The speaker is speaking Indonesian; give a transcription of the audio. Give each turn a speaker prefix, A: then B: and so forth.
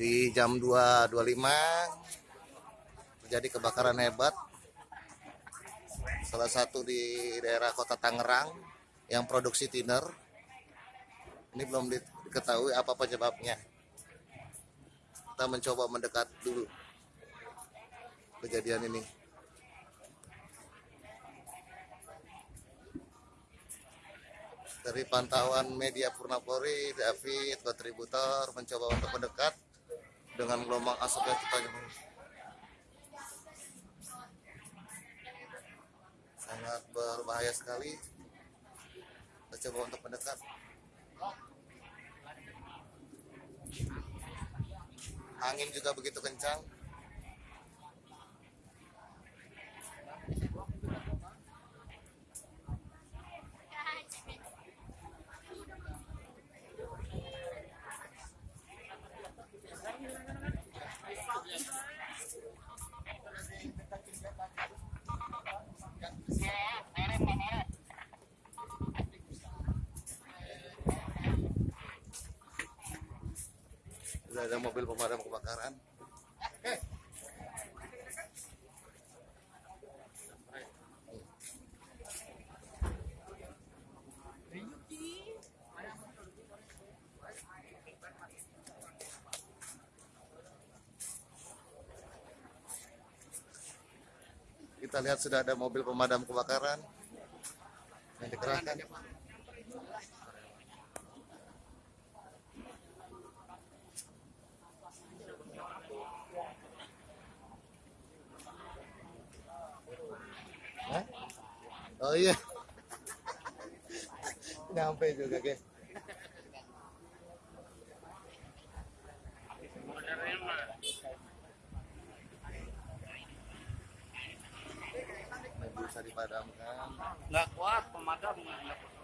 A: di jam 2.25 terjadi kebakaran hebat. Salah satu di daerah kota Tangerang yang produksi thinner. Ini belum diketahui apa penyebabnya. Kita mencoba mendekat dulu kejadian ini. Dari pantauan media Purnapori, David, kontributor mencoba untuk mendekat dengan gelombang asap yang kita sangat berbahaya sekali. Kita coba untuk mendekat. Angin juga begitu kencang Sudah ada mobil pemadam kebakaran. Kita lihat sudah ada mobil pemadam kebakaran yang dikerahkan. Oh iya. Nyampe juga, guys. Dipadamkan.
B: nggak kuat pemadam nggak kuat.